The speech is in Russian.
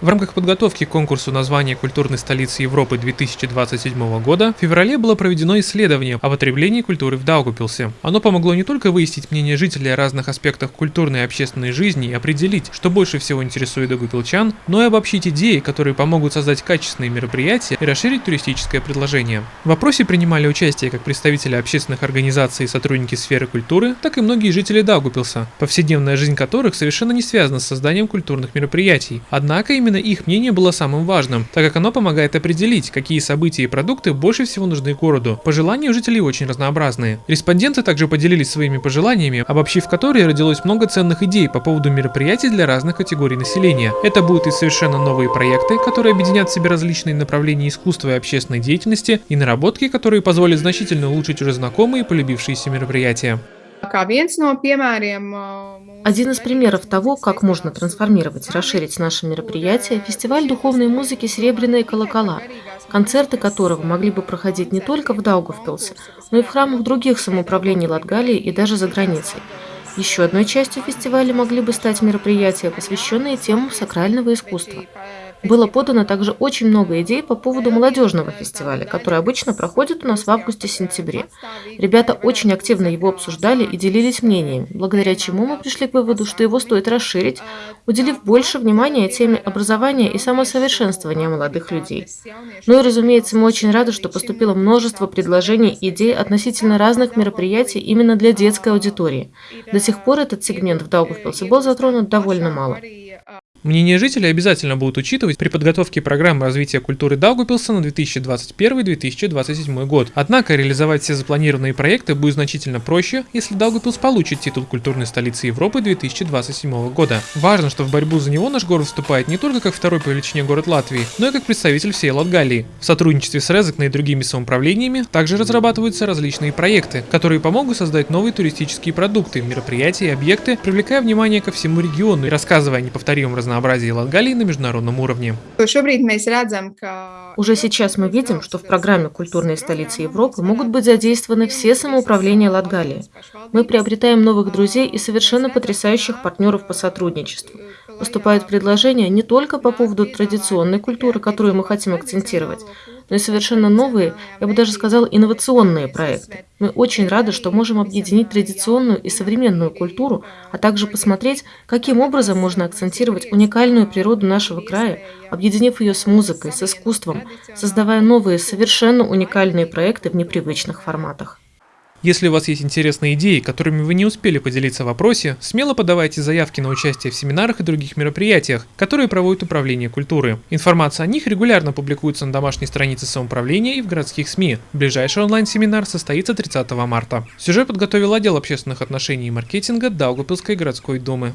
В рамках подготовки к конкурсу названия культурной столицы Европы 2027 года в феврале было проведено исследование об отреблении культуры в Даугупилсе. Оно помогло не только выяснить мнение жителей о разных аспектах культурной и общественной жизни и определить, что больше всего интересует даугупилчан, но и обобщить идеи, которые помогут создать качественные мероприятия и расширить туристическое предложение. В опросе принимали участие как представители общественных организаций и сотрудники сферы культуры, так и многие жители Даугупилса, повседневная жизнь которых совершенно не связана с созданием культурных мероприятий. Однако именно Именно их мнение было самым важным, так как оно помогает определить, какие события и продукты больше всего нужны городу. Пожелания у жителей очень разнообразные. Респонденты также поделились своими пожеланиями, обобщив которые родилось много ценных идей по поводу мероприятий для разных категорий населения. Это будут и совершенно новые проекты, которые объединят в себе различные направления искусства и общественной деятельности, и наработки, которые позволят значительно улучшить уже знакомые и полюбившиеся мероприятия. Один из примеров того, как можно трансформировать и расширить наши мероприятия – фестиваль духовной музыки «Серебряные колокола», концерты которого могли бы проходить не только в Даугавпилсе, но и в храмах других самоуправлений Латгалии и даже за границей. Еще одной частью фестиваля могли бы стать мероприятия, посвященные темам сакрального искусства. Было подано также очень много идей по поводу молодежного фестиваля, который обычно проходит у нас в августе-сентябре. Ребята очень активно его обсуждали и делились мнениями, благодаря чему мы пришли к выводу, что его стоит расширить, уделив больше внимания теме образования и самосовершенствования молодых людей. Ну и, разумеется, мы очень рады, что поступило множество предложений и идей относительно разных мероприятий именно для детской аудитории. До сих пор этот сегмент в Даугавпилсе был затронут довольно мало. Мнение жителей обязательно будут учитывать при подготовке программы развития культуры Даугупилса на 2021-2027 год. Однако реализовать все запланированные проекты будет значительно проще, если Даугупилс получит титул культурной столицы Европы 2027 года. Важно, что в борьбу за него наш город вступает не только как второй по величине город Латвии, но и как представитель всей Латгалии. В сотрудничестве с Резекной и другими самоуправлениями также разрабатываются различные проекты, которые помогут создать новые туристические продукты, мероприятия и объекты, привлекая внимание ко всему региону и рассказывая о неповторимом разнообразии разнообразии Латгалии на международном уровне. Уже сейчас мы видим, что в программе «Культурные столицы Европы» могут быть задействованы все самоуправления Латгалии. Мы приобретаем новых друзей и совершенно потрясающих партнеров по сотрудничеству. Поступают предложения не только по поводу традиционной культуры, которую мы хотим акцентировать, но и совершенно новые, я бы даже сказал, инновационные проекты. Мы очень рады, что можем объединить традиционную и современную культуру, а также посмотреть, каким образом можно акцентировать уникальную природу нашего края, объединив ее с музыкой, с искусством, создавая новые, совершенно уникальные проекты в непривычных форматах. Если у вас есть интересные идеи, которыми вы не успели поделиться в вопросе, смело подавайте заявки на участие в семинарах и других мероприятиях, которые проводит Управление культуры. Информация о них регулярно публикуется на домашней странице самоуправления и в городских СМИ. Ближайший онлайн-семинар состоится 30 марта. Сюжет подготовил отдел общественных отношений и маркетинга Даугапилской городской думы.